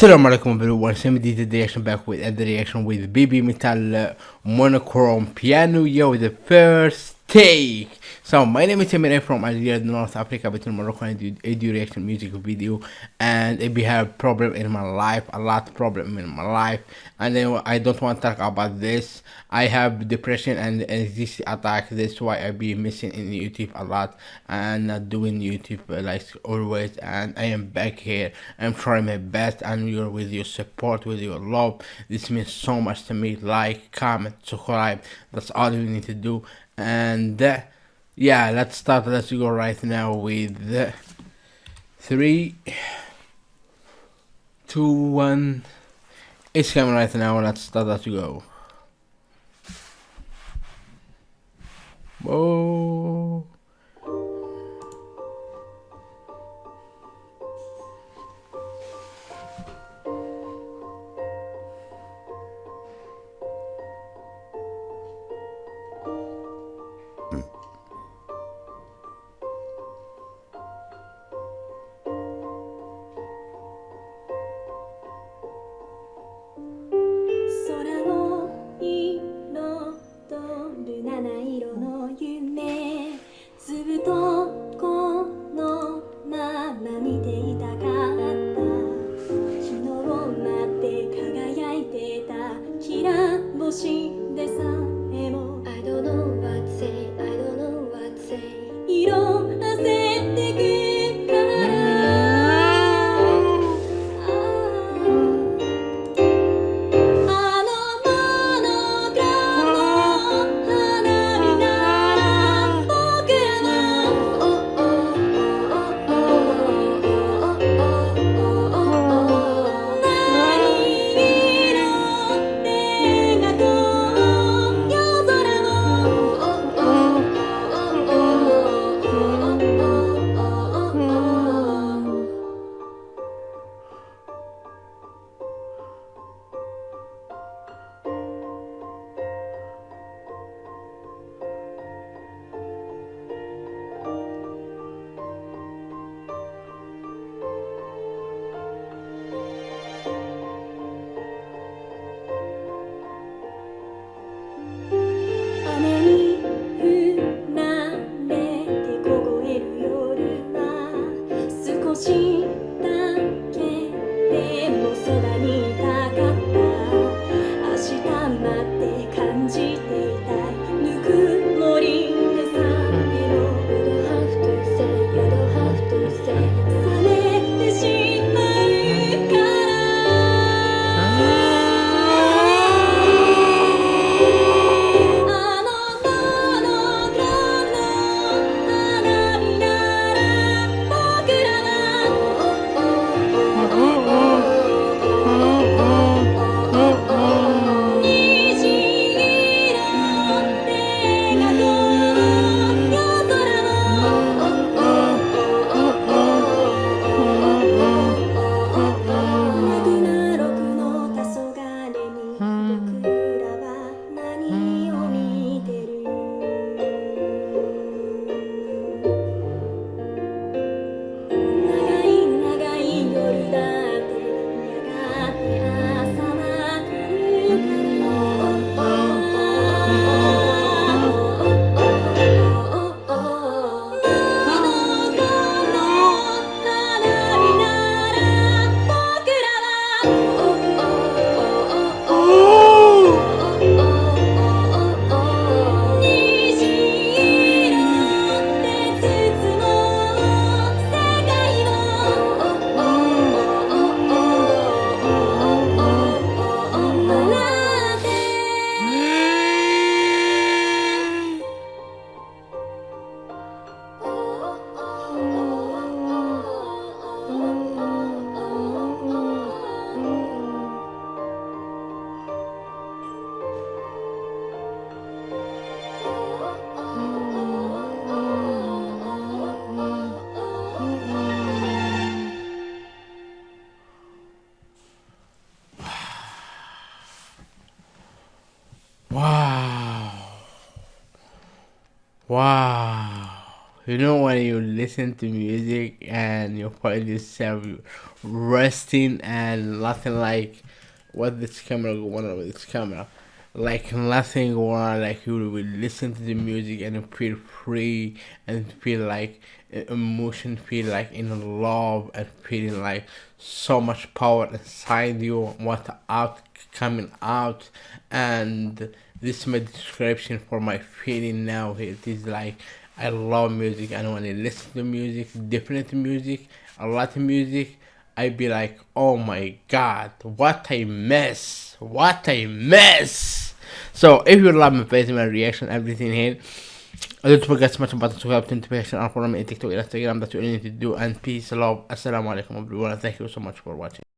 Assalamu alaikum everyone, Same did the reaction back with the reaction with BABYMETAL Monochrome Piano. Yo the first take. So my name is Emir from Algeria, North Africa, between Morocco and do reaction music video and if we have problem in my life, a lot problem in my life and then I don't want to talk about this. I have depression and anxiety attack, that's why I be missing in YouTube a lot and not doing YouTube uh, like always and I am back here. I'm trying my best and you're with your support, with your love. This means so much to me. Like, comment, subscribe. That's all you need to do. And yeah, let's start. Let's go right now with three, two, one. It's coming right now. Let's start. Let's go. Whoa. ら星でさじて Lên Wow. You know when you listen to music and you find yourself resting and nothing like what this camera on with this camera like nothing more like you will listen to the music and feel free and feel like emotion feel like in love and feeling like so much power inside you what out coming out and this is my description for my feeling now it is like i love music and when i listen to music different music a lot of music I'd be like oh my god what a mess what a mess so if you love my face my reaction everything here don't forget to smash the button to help notification and follow me on TikTok, Instagram, that's what you need to do. And peace, love, assalamu alaikum everyone. Thank you so much for watching.